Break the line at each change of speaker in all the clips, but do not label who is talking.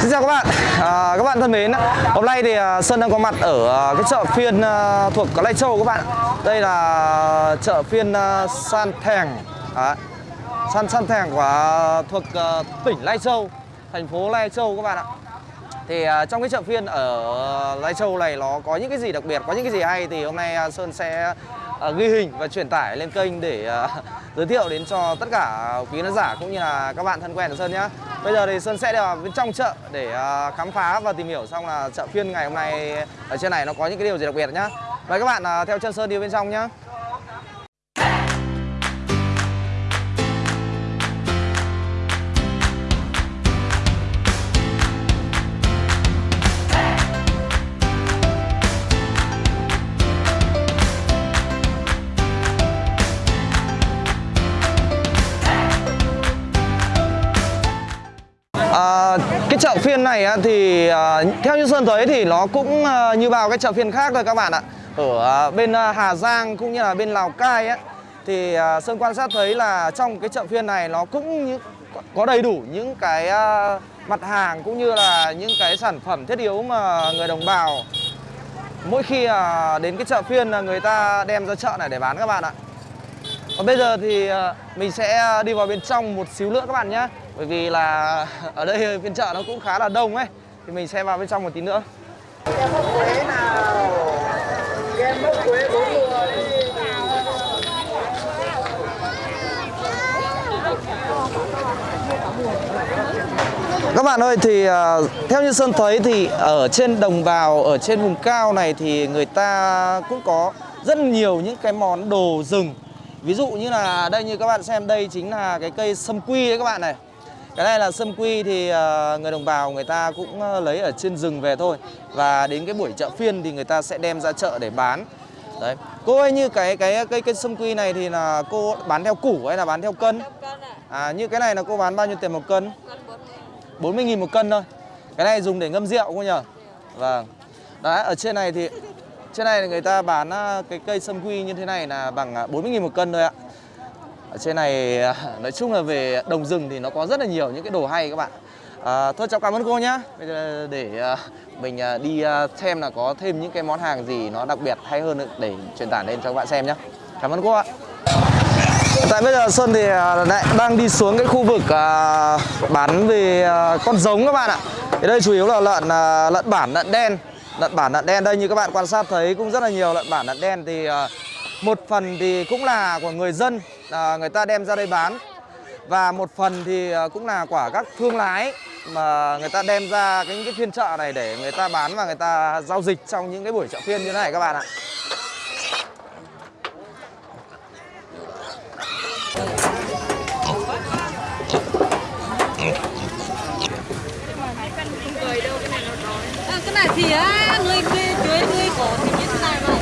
Xin chào các bạn, à, các bạn thân mến Hôm nay thì à, Sơn đang có mặt ở à, cái chợ phiên à, thuộc Lai Châu các bạn. Đây là chợ phiên San Thèng à, San San Thèng của thuộc tỉnh Lai Châu Thành phố Lai Châu các bạn ạ. Thì trong cái chợ phiên ở Lai Châu này nó có những cái gì đặc biệt, có những cái gì hay thì hôm nay Sơn sẽ ghi hình và truyền tải lên kênh để giới thiệu đến cho tất cả quý khán giả cũng như là các bạn thân quen của Sơn nhé. Bây giờ thì Sơn sẽ đi vào bên trong chợ để à, khám phá và tìm hiểu xong là chợ phiên ngày hôm nay ở trên này nó có những cái điều gì đặc biệt nhá. Mời các bạn à, theo chân Sơn đi bên trong nhá. Này thì ờ, theo như Sơn thấy thì nó cũng ờ, như bao cái chợ phiên khác thôi các bạn ạ. Ở ờ, bên Hà Giang cũng như là bên Lào Cai ấy Thì Sơn quan sát thấy là trong cái chợ phiên này nó cũng như, có đầy đủ những cái mặt hàng cũng như là những cái sản phẩm thiết yếu mà người đồng bào Mỗi khi đến cái chợ phiên là người ta đem ra chợ này để bán các bạn ạ. Còn bây giờ thì à, mình sẽ à, đi vào bên trong một xíu nữa các bạn nhé bởi vì là ở đây phiên chợ nó cũng khá là đông ấy. Thì mình sẽ vào bên trong một tí nữa. Các bạn ơi, thì à, theo như Sơn thấy thì ở trên đồng bào, ở trên vùng cao này thì người ta cũng có rất nhiều những cái món đồ rừng ví dụ như là đây như các bạn xem đây chính là cái cây sâm quy đấy các bạn này. Cái này là sâm quy thì uh, người đồng bào người ta cũng uh, lấy ở trên rừng về thôi. Và đến cái buổi chợ phiên thì người ta sẽ đem ra chợ để bán. Đấy. Cô ơi như cái cái cây cây sâm quy này thì là cô bán theo củ hay là bán theo cân? À như cái này là cô bán bao nhiêu tiền một cân? 40 nghìn. Một cân thôi. Cái này dùng để ngâm rượu cô nhờ vâng. Đấy ở trên này thì trên này người ta bán à, cái cây sâm quy như thế này là bằng à, 40 nghìn một cân thôi ạ. Ở trên này à, nói chung là về đồng rừng thì nó có rất là nhiều những cái đồ hay các bạn. À, Thôi cháu cảm ơn cô nhá. Bây giờ để mình đi xem là có thêm những cái món hàng gì nó đặc biệt hay hơn để truyền tải lên cho các bạn xem nhá. Cảm ơn cô ạ. Tại bây giờ Sơn thì lại đang đi xuống cái khu vực bán về con giống các bạn ạ. Thì đây chủ yếu là lợn lợn bản lợn đen. Lợn bản lợn đen đây như các bạn quan sát thấy cũng rất là nhiều. Lợn bản lợn đen thì à, một phần thì cũng là của người dân à, người ta đem ra đây bán. Và một phần thì à, cũng là của các thương lái mà người ta đem ra cái, cái phiên chợ này để người ta bán và người ta giao dịch trong những cái buổi chợ phiên như thế này các bạn ạ.
Ờ, cái này thì á, người người dưới người có thì như thế này mà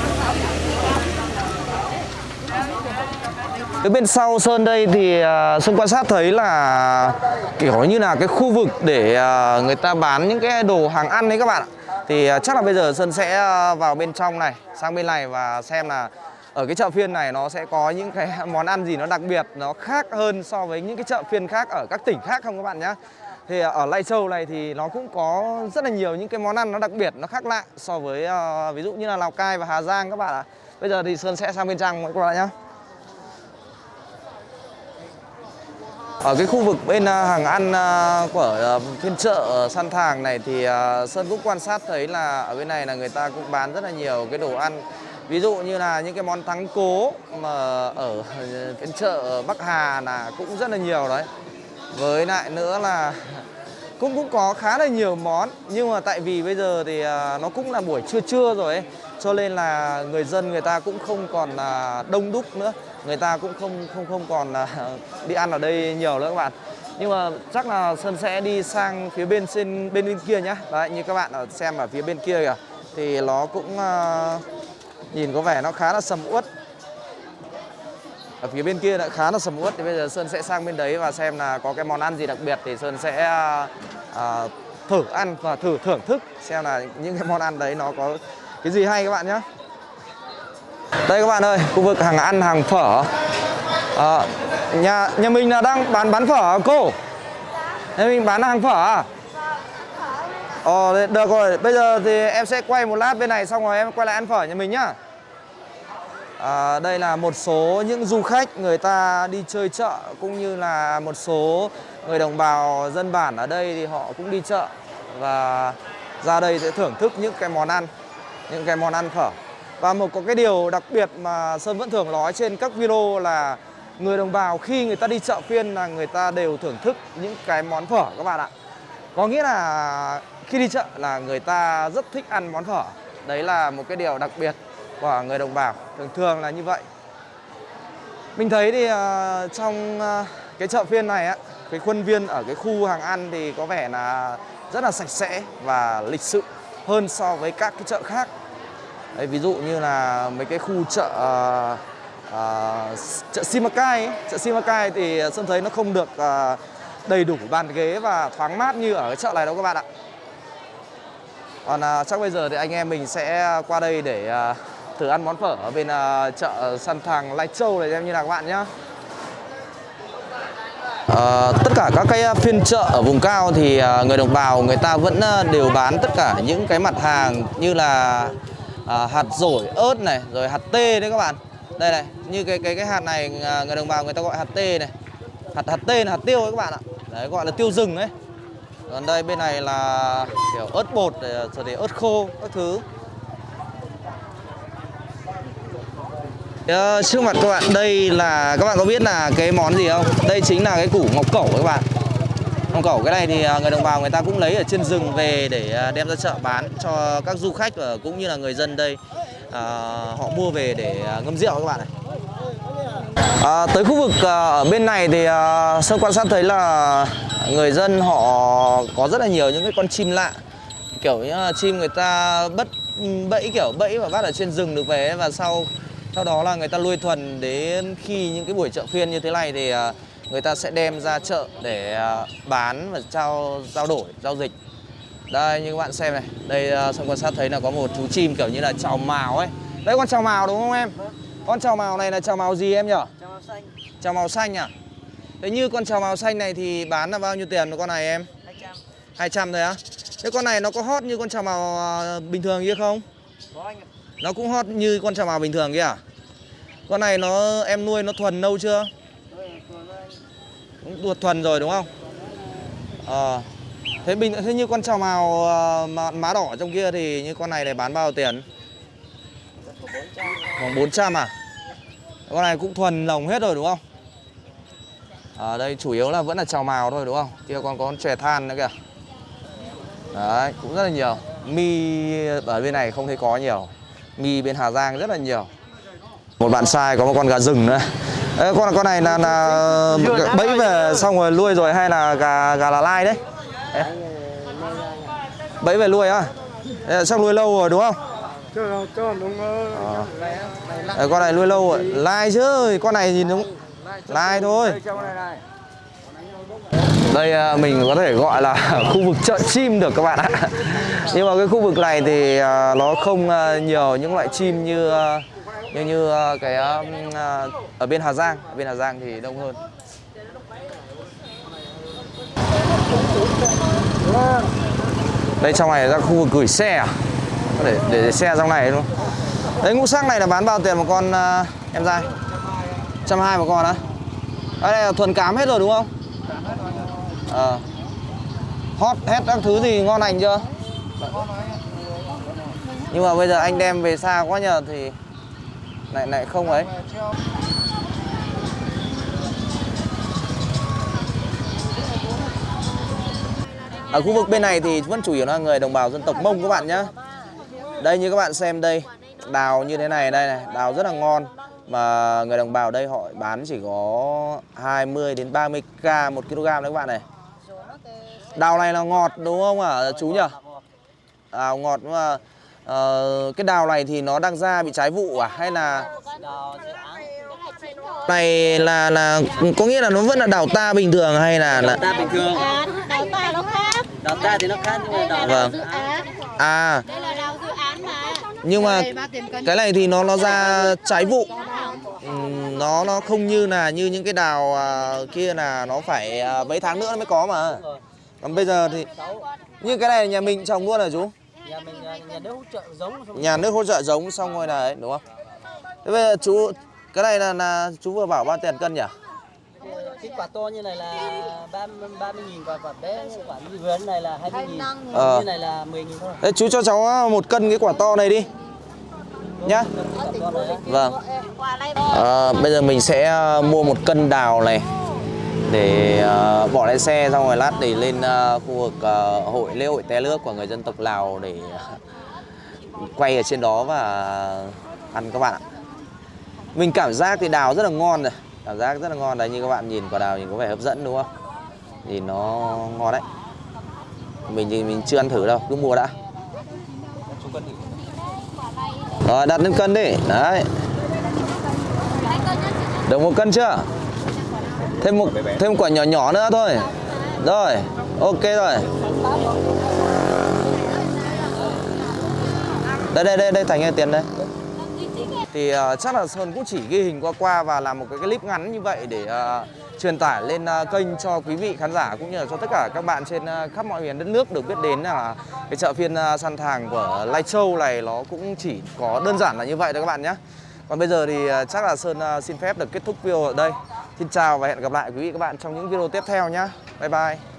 cái bên sau Sơn đây thì à, Sơn quan sát thấy là kiểu như là cái khu vực để à, người ta bán những cái đồ hàng ăn đấy các bạn ạ. Thì à, chắc là bây giờ Sơn sẽ vào bên trong này, sang bên này và xem là ở cái chợ phiên này nó sẽ có những cái món ăn gì nó đặc biệt, nó khác hơn so với những cái chợ phiên khác ở các tỉnh khác không các bạn nhé. Thì ở Lai Châu này thì nó cũng có rất là nhiều những cái món ăn nó đặc biệt, nó khác lạ so với uh, ví dụ như là Lào Cai và Hà Giang các bạn ạ. Bây giờ thì Sơn sẽ sang bên trong các bạn nhé. Ở cái khu vực bên à, hàng ăn à, của ờ, phiên chợ San Thàng này thì à, Sơn cũng quan sát thấy là ở bên này là người ta cũng bán rất là nhiều cái đồ ăn. Ví dụ như là những cái món thắng cố mà ở phiên chợ Bắc Hà là cũng rất là nhiều đấy. Với lại nữa là cũng cũng có khá là nhiều món, Nhưng mà tại vì bây giờ thì à, nó cũng là buổi trưa trưa rồi ấy, Cho nên là người dân người ta cũng không còn à, đông đúc nữa. Người ta cũng không không không còn à, đi ăn ở đây nhiều nữa các bạn. Nhưng mà chắc là sơn sẽ đi sang phía bên trên, bên bên kia nhá. Đấy, như các bạn ở xem ở phía bên kia kìa. Thì nó cũng nhìn có vẻ nó khá là sầm uất. Ở phía bên kia đã khá là sầm uất. Thì bây giờ sơn sẽ sang bên đấy và xem là có cái món ăn gì đặc biệt thì sơn sẽ uh, thử ăn và thử thưởng thức xem là những cái món ăn đấy nó có cái gì hay các bạn nhé đây các bạn ơi, khu vực hàng ăn hàng phở. À, Nhà nhà mình là đang bán bán phở à, cô? Nhà mình bán hàng phở à? Ờ, được rồi, bây giờ thì em sẽ quay một lát bên này xong rồi em quay lại ăn phở nhà mình nhá. À, đây là một số những du khách người ta đi chơi chợ cũng như là một số người đồng bào dân bản ở đây thì họ cũng đi chợ và ra đây sẽ thưởng thức những cái món ăn, những cái món ăn phở. Và một có cái điều đặc biệt mà Sơn vẫn thường nói trên các video là người đồng bào khi người ta đi chợ phiên là người ta đều thưởng thức những cái món phở các bạn ạ. Có nghĩa là khi đi chợ là người ta rất thích ăn món phở. Đấy là một cái điều đặc biệt của người đồng bào. Thường thường là như vậy. Mình thấy thì uh, trong uh, cái chợ phiên này á, cái khuôn viên ở cái khu hàng ăn thì có vẻ là rất là sạch sẽ và lịch sự hơn so với các cái chợ khác. Đấy, ví dụ như là mấy cái khu chợ uh, uh, chợ Simacai ấy. chợ Simacai thì ờ, Sơn thấy nó không được uh, đầy đủ bàn ghế và thoáng mát như ở cái chợ này đâu các bạn ạ. Còn uh, chắc bây giờ thì anh em mình sẽ qua đây để uh, thử ăn món phở ở bên uh, chợ săn thàng Lai Châu này em như là các bạn nhé. Ờ, tất cả các cái uh, phiên chợ ở vùng cao thì ờ, người đồng bào người ta vẫn ờ, đều bán tất cả những cái mặt hàng như là à, hạt dổi, ớt này, rồi hạt tê đấy các bạn. Đây này, như cái cái cái hạt này người đồng bào người ta gọi hạt tê này. Hạt hạt tê là hạt tiêu đấy các bạn ạ. Đấy gọi là tiêu rừng đấy Còn đây bên này là kiểu ớt bột để- rồi thì ớt khô các thứ. Ờ, trước mặt các bạn đây là các bạn có biết là cái món gì không? Đây chính là cái củ ngọc cẩu các bạn. Ngọc cẩu cái này thì à, người đồng bào người ta cũng lấy ở trên rừng về để à, đem ra chợ bán cho các du khách và cũng như là người dân đây à, họ mua về để à, ngâm rượu các bạn này. À, tới khu vực ở bên này thì à, Sơn quan sát thấy là người dân họ có rất là nhiều những cái con chim lạ kiểu như là chim người ta bất bẫy kiểu bẫy và bắt ở trên rừng được về và sau sau đó là người ta nuôi thuần đến khi những cái buổi chợ phiên như thế này thì à, người ta sẽ đem ra chợ để à, bán và trao trao đổi giao dịch. Đây như các bạn xem này đây à, Sơn quan sát thấy là có một chú chim kiểu như là trào mào ấy. Đấy con trào mào đúng không em? Con trào mào này là trào mào gì em nhỉ
Cho màu xanh.
Trào màu xanh à? Thế như con trào màu xanh này thì bán là bao nhiêu tiền con này em?
200
200 thôi á. Thế con này nó có hot như con trào màu bình thường kia không?
Có anh ạ
nó cũng hot như con trà màu bình thường kia à? Con này nó, em nuôi nó thuần nâu chưa? Cũng tuột thuần rồi đúng không? Ờ. Thế bình, thế như con trà màu ờ, mà, má đỏ trong kia thì như con này này bán bao tiền? Khoảng 400 à? Con này cũng thuần lồng hết rồi đúng không? Ở đây chủ yếu là vẫn là trào màu thôi đúng không? Kia còn có con chè than nữa kìa. Đấy, cũng rất là nhiều. Mi ở bên này không thấy có nhiều mi bên Hà Giang rất là nhiều. Một bạn sai có một con gà rừng nữa. Ê, con con này là, là bẫy về xong rồi nuôi rồi hay là gà gà là lai đấy? Ê, bẫy về nuôi á? Ê, chắc nuôi lâu rồi đúng không?
Đúng
Ê, con này nuôi lâu rồi. Lai chứ con này nhìn nó lai thôi
đây
à, mình có thể gọi là khu vực chợ chim được các bạn ạ Nhưng mà cái khu vực này thì à, nó không à, nhiều những loại chim như như như cái ở bên Hà Giang, ở bên Hà Giang thì đông hơn. Đây trong này là khu vực gửi xe? Để để, xe trong này luôn. Đấy ngũ sắc này là bán bao tiền một con em trai? 120 một con á? Đây là thuần cám hết rồi đúng không? À, Hot hết các thứ gì ngon lành chưa? Nhưng mà bây giờ anh đem về xa quá nhờ thì lại lại không ấy. Ở khu vực bên này thì vẫn chủ yếu là người đồng bào dân tộc Mông các bạn nhé. Đây như các bạn xem đây, đào như thế này đây này, đào rất là ngon mà người đồng bào đây họ bán chỉ có 20 đến 30 k một kg đấy các bạn này. Đào này là ngọt đúng không ạ? Chú nhỉ? Đào ngọt. Mà ờ, cái đào này thì nó đang ra bị trái vụ à? Hay là
Đào dự án
này là là có nghĩa là nó vẫn là đào ta bình thường hay là là
Ta bình thường?
Đào ta nó khác.
Đào ta thì nó khác nhưng mà đào
Vâng. à.
Đây là đào dự án mà.
Nhưng mà cái này thì nó nó ra trái vụ. Nó nó không như là như những cái đào à, kia là nó phải à, mấy tháng nữa nó mới có mà còn bây giờ thì Như cái này nhà mình trồng luôn hả chú?
Nhà mình à, nhà nước hỗ trợ giống xong
Nhà nước hỗ trợ giống xong rồi là ấy đúng không? Thế bây giờ chú cái này là, là chú vừa bảo bao tiền cân nhỉ?
cái quả to như này là 30 30 nghìn và quả bé quả như vườn này là 20 nghìn
Ờ.
như này là 10 nghìn thôi
Thế chú cho cháu một cân cái quả to này đi nhá.
quả.
Vâng. À, bây giờ mình sẽ ờ, mua một cân đào này để uh, bỏ lên xe xong rồi lát để lên uh, khu vực uh, hội lễ hội té nước của người dân tộc Lào để quay ở trên đó và ăn các bạn ạ. Mình cảm giác thì đào rất là ngon rồi, cảm giác rất là ngon đấy như các bạn nhìn quả đào nhìn có vẻ hấp dẫn đúng không? Nhìn nó ngon đấy. Mình thì mình chưa ăn thử đâu, cứ mua đã. Rồi đặt lên cân đi, đấy. Được một cân chưa? Thêm một thêm quả nhỏ nhỏ nữa thôi. Rồi, ok rồi. Đây đây đây đây Thành ơi tiền đây. Thì ờ, chắc là Sơn cũng chỉ ghi hình qua qua và làm một cái clip ngắn như vậy để ờ, truyền tải lên ờ, kênh cho quý vị khán giả cũng như là cho tất cả các bạn trên ờ, khắp mọi miền đất nước được biết đến là cái chợ phiên ờ, săn thàng của Lai Châu này nó cũng chỉ có đơn giản là như vậy thôi các bạn nhé. Còn bây giờ thì ờ, chắc là Sơn ờ, xin phép được kết thúc video ở đây. Xin chào và hẹn gặp lại quý vị các bạn trong những video tiếp theo nhé. Bye bye.